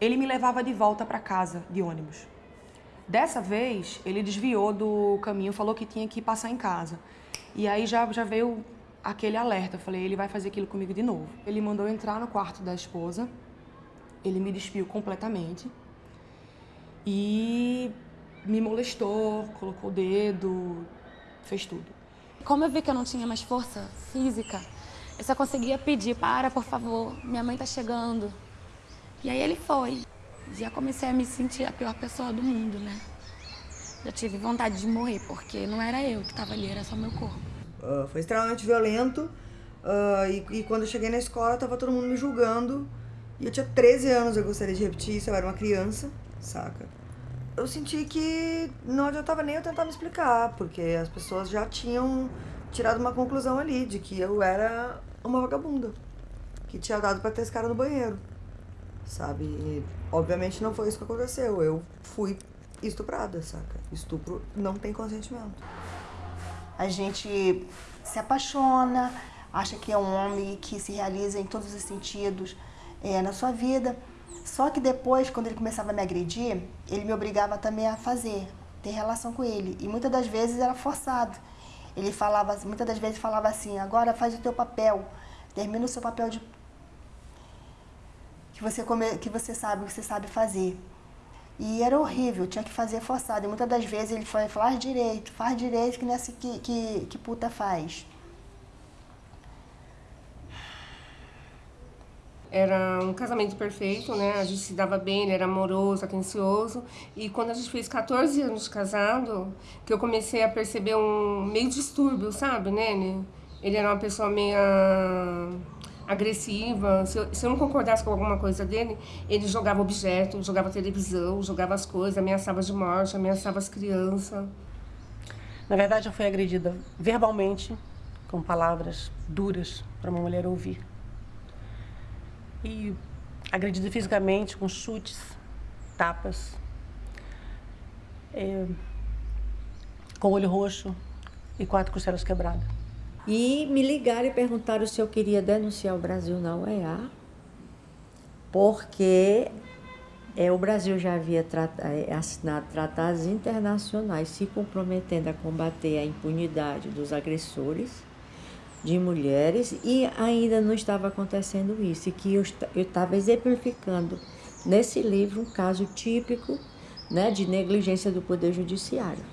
ele me levava de volta para casa de ônibus. Dessa vez, ele desviou do caminho, falou que tinha que passar em casa. E aí já, já veio aquele alerta. Eu falei, ele vai fazer aquilo comigo de novo. Ele mandou entrar no quarto da esposa, ele me despiu completamente e me molestou, colocou o dedo, fez tudo. Como eu vi que eu não tinha mais força física, eu só conseguia pedir, para, por favor, minha mãe tá chegando. E aí ele foi. Já comecei a me sentir a pior pessoa do mundo, né? Já tive vontade de morrer, porque não era eu que estava ali, era só meu corpo. Uh, foi extremamente violento. Uh, e, e, quando eu cheguei na escola, tava todo mundo me julgando. E eu tinha 13 anos, eu gostaria de repetir isso, eu era uma criança, saca? Eu senti que não adiantava nem eu tentar me explicar, porque as pessoas já tinham tirado uma conclusão ali de que eu era uma vagabunda, que tinha dado para ter esse cara no banheiro, sabe? E, obviamente não foi isso que aconteceu, eu fui estuprada, saca? Estupro não tem consentimento. A gente se apaixona, acha que é um homem que se realiza em todos os sentidos é, na sua vida. Só que depois, quando ele começava a me agredir, ele me obrigava também a fazer, ter relação com ele. E muitas das vezes era forçado. Ele falava, muitas das vezes falava assim, agora faz o teu papel, termina o seu papel de que você come, que você sabe, que você sabe fazer. E era horrível, tinha que fazer forçado. E muitas das vezes ele foi faz direito, faz direito que nessa que, que, que puta faz. Era um casamento perfeito, né? A gente se dava bem, ele era amoroso, atencioso. E quando a gente fez 14 anos de casado, que eu comecei a perceber um meio distúrbio, sabe, né? Ele era uma pessoa meio agressiva. Se eu, se eu não concordasse com alguma coisa dele, ele jogava objeto, jogava televisão, jogava as coisas, ameaçava de morte, ameaçava as crianças. Na verdade, eu fui agredida verbalmente, com palavras duras para uma mulher ouvir. E agredida fisicamente, com chutes, tapas, é, com olho roxo e quatro costelas quebradas. E me ligaram e perguntaram se eu queria denunciar o Brasil na UEA, porque é, o Brasil já havia é, assinado tratados internacionais se comprometendo a combater a impunidade dos agressores de mulheres e ainda não estava acontecendo isso, e que eu estava exemplificando nesse livro um caso típico né, de negligência do Poder Judiciário.